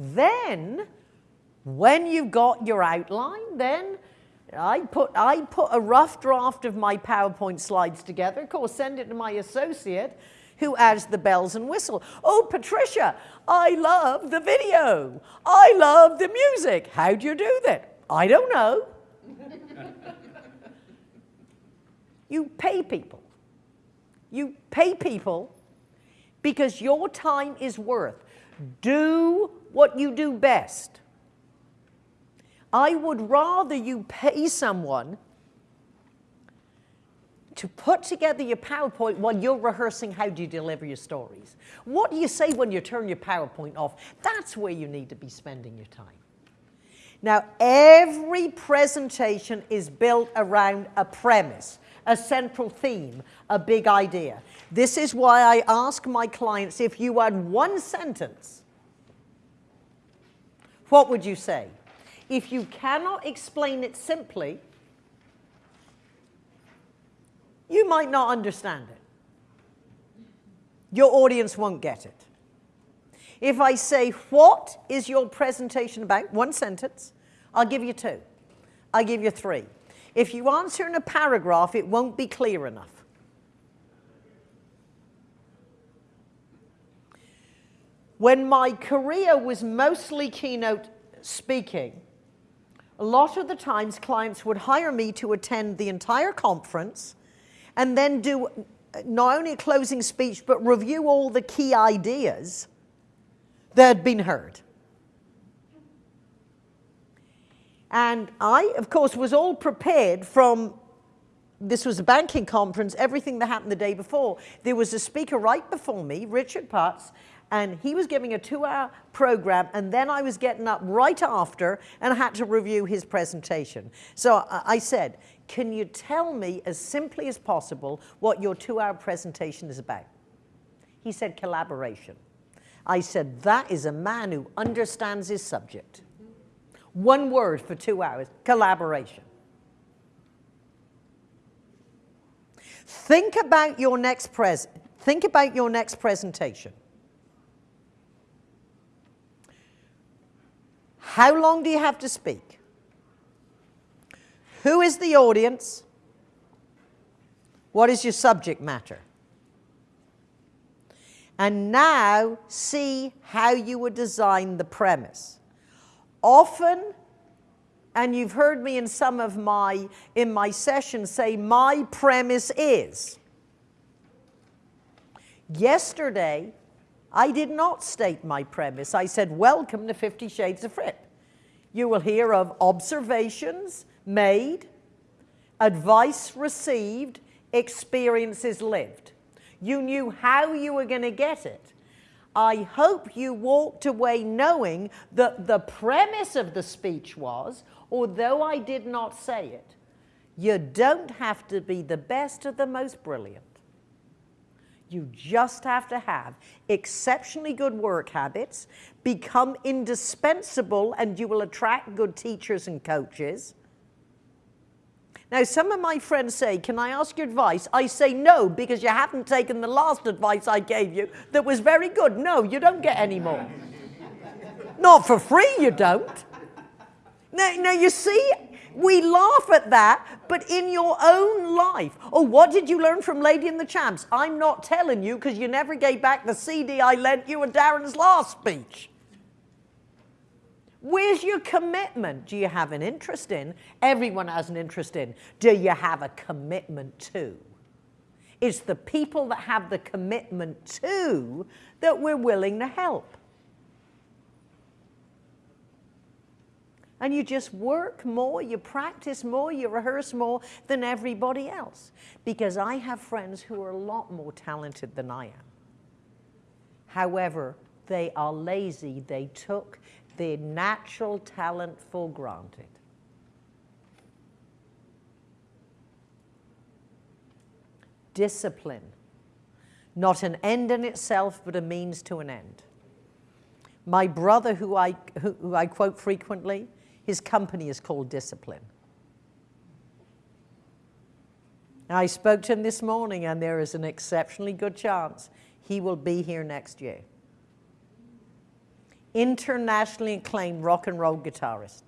Then, when you've got your outline, then I put, I put a rough draft of my PowerPoint slides together, of course, send it to my associate, who adds the bells and whistle. Oh, Patricia, I love the video. I love the music. How do you do that? I don't know. you pay people. You pay people because your time is worth. Do what you do best. I would rather you pay someone to put together your PowerPoint while you're rehearsing how do you deliver your stories. What do you say when you turn your PowerPoint off? That's where you need to be spending your time. Now, every presentation is built around a premise, a central theme, a big idea. This is why I ask my clients if you had one sentence, what would you say? If you cannot explain it simply, you might not understand it. Your audience won't get it. If I say, what is your presentation about? One sentence. I'll give you two. I'll give you three. If you answer in a paragraph, it won't be clear enough. When my career was mostly keynote speaking, a lot of the times clients would hire me to attend the entire conference and then do not only a closing speech, but review all the key ideas that had been heard. And I, of course, was all prepared from, this was a banking conference, everything that happened the day before. There was a speaker right before me, Richard Putz, and he was giving a two-hour program, and then I was getting up right after and had to review his presentation. So I said, can you tell me as simply as possible what your two-hour presentation is about? He said, collaboration. I said, that is a man who understands his subject. One word for two hours, collaboration. Think about your next pres think about your next presentation. How long do you have to speak? Who is the audience? What is your subject matter? And now see how you would design the premise. Often, and you've heard me in some of my, in my sessions say, my premise is. Yesterday, I did not state my premise. I said, welcome to Fifty Shades of Fripp. You will hear of observations, made, advice received, experiences lived. You knew how you were going to get it. I hope you walked away knowing that the premise of the speech was, although I did not say it, you don't have to be the best or the most brilliant. You just have to have exceptionally good work habits, become indispensable, and you will attract good teachers and coaches, now, some of my friends say, can I ask your advice? I say no, because you haven't taken the last advice I gave you that was very good. No, you don't get any more. Not for free, you don't. Now, now, you see, we laugh at that, but in your own life. Oh, what did you learn from Lady and the Champs? I'm not telling you because you never gave back the CD I lent you at Darren's last speech. Where's your commitment? Do you have an interest in? Everyone has an interest in. Do you have a commitment to? It's the people that have the commitment to that we're willing to help. And you just work more, you practice more, you rehearse more than everybody else. Because I have friends who are a lot more talented than I am. However, they are lazy. They took their natural talent for granted. Discipline, not an end in itself, but a means to an end. My brother, who I, who, who I quote frequently, his company is called Discipline. I spoke to him this morning, and there is an exceptionally good chance he will be here next year. internationally acclaimed rock and roll guitarist.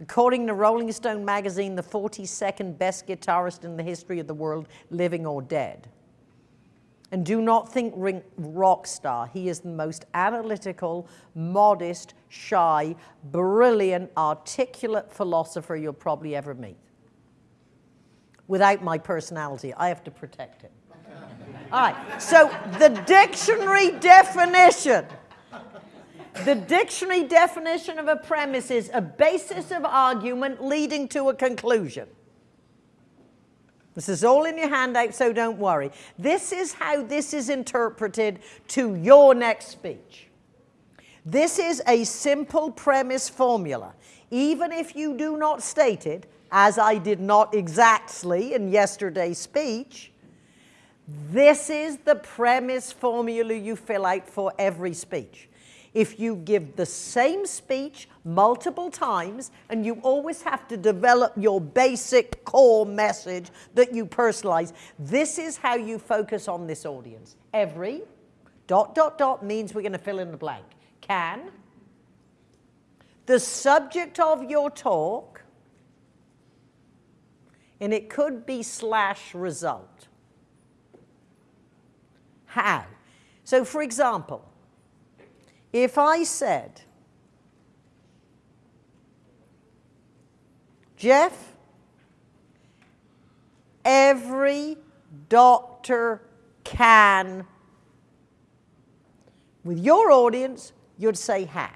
According to Rolling Stone magazine, the 42nd best guitarist in the history of the world, living or dead. And do not think rock star. He is the most analytical, modest, shy, brilliant, articulate philosopher you'll probably ever meet. Without my personality, I have to protect him. All right, so the dictionary definition. The dictionary definition of a premise is a basis of argument leading to a conclusion. This is all in your handout, so don't worry. This is how this is interpreted to your next speech. This is a simple premise formula. Even if you do not state it, as I did not exactly in yesterday's speech, this is the premise formula you fill out for every speech. If you give the same speech multiple times and you always have to develop your basic core message that you personalize, this is how you focus on this audience. Every dot, dot, dot means we're going to fill in the blank. Can the subject of your talk, and it could be slash result. How? So for example, if I said, Jeff, every doctor can, with your audience, you'd say how.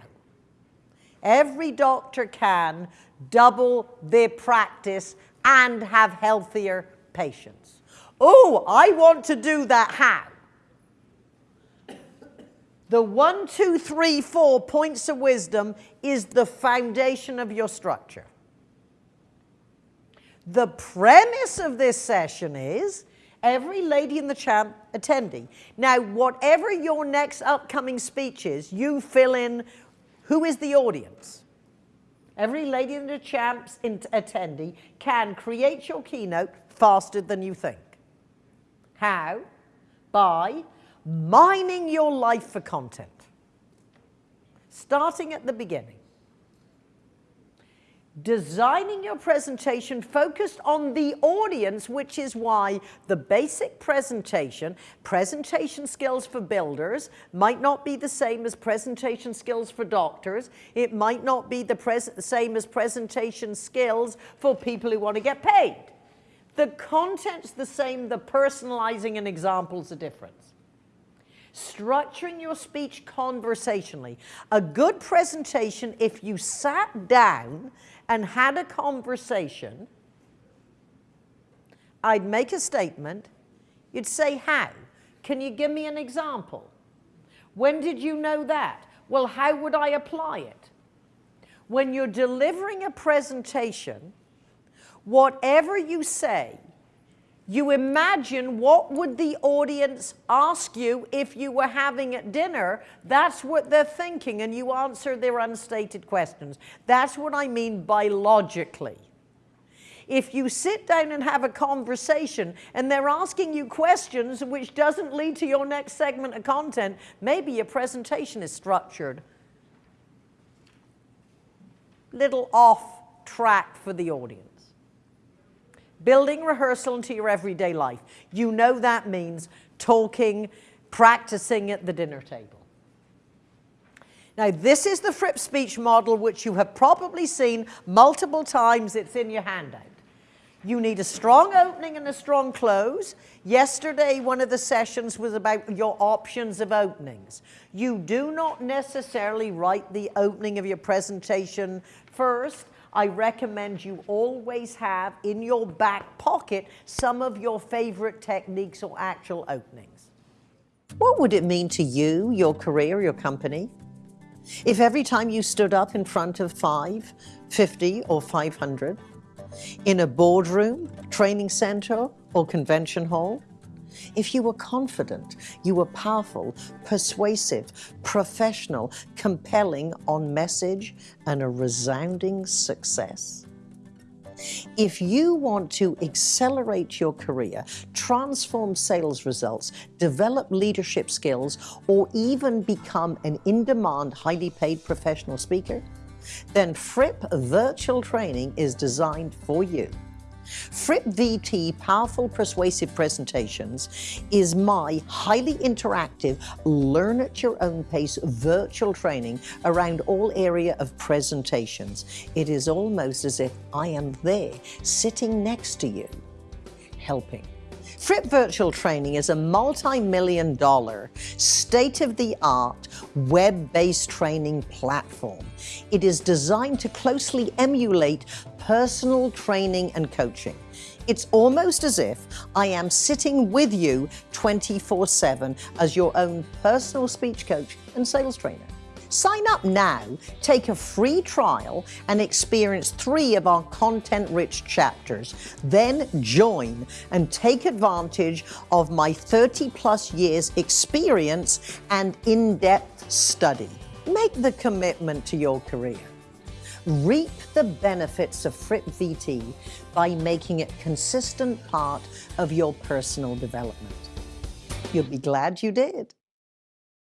Every doctor can double their practice and have healthier patients. Oh, I want to do that how? The one, two, three, four points of wisdom is the foundation of your structure. The premise of this session is every lady in the champ attending. Now, whatever your next upcoming speech is, you fill in who is the audience. Every lady in the champs attendee can create your keynote faster than you think. How? By mining your life for content, starting at the beginning. Designing your presentation focused on the audience, which is why the basic presentation, presentation skills for builders, might not be the same as presentation skills for doctors. It might not be the same as presentation skills for people who want to get paid. The content's the same, the personalizing and examples are different structuring your speech conversationally. A good presentation, if you sat down and had a conversation, I'd make a statement, you'd say, how? Can you give me an example? When did you know that? Well, how would I apply it? When you're delivering a presentation, whatever you say you imagine what would the audience ask you if you were having at dinner. That's what they're thinking, and you answer their unstated questions. That's what I mean by logically. If you sit down and have a conversation and they're asking you questions which doesn't lead to your next segment of content, maybe your presentation is structured. Little off track for the audience. Building rehearsal into your everyday life. You know that means talking, practicing at the dinner table. Now, this is the Fripp speech model, which you have probably seen multiple times. It's in your handout. You need a strong opening and a strong close. Yesterday, one of the sessions was about your options of openings. You do not necessarily write the opening of your presentation first. I recommend you always have in your back pocket some of your favorite techniques or actual openings. What would it mean to you, your career, your company, if every time you stood up in front of five, 50 or 500, in a boardroom, training center, or convention hall, if you were confident, you were powerful, persuasive, professional, compelling on message, and a resounding success. If you want to accelerate your career, transform sales results, develop leadership skills, or even become an in-demand, highly paid professional speaker, then Fripp Virtual Training is designed for you. Fripp VT Powerful Persuasive Presentations is my highly interactive, learn at your own pace virtual training around all area of presentations. It is almost as if I am there, sitting next to you, helping. Fripp Virtual Training is a multi-million dollar, state-of-the-art, web-based training platform. It is designed to closely emulate personal training and coaching. It's almost as if I am sitting with you 24-7 as your own personal speech coach and sales trainer. Sign up now, take a free trial, and experience three of our content-rich chapters. Then join and take advantage of my 30-plus years experience and in-depth study. Make the commitment to your career. Reap the benefits of Fripp VT by making it consistent part of your personal development. You'll be glad you did.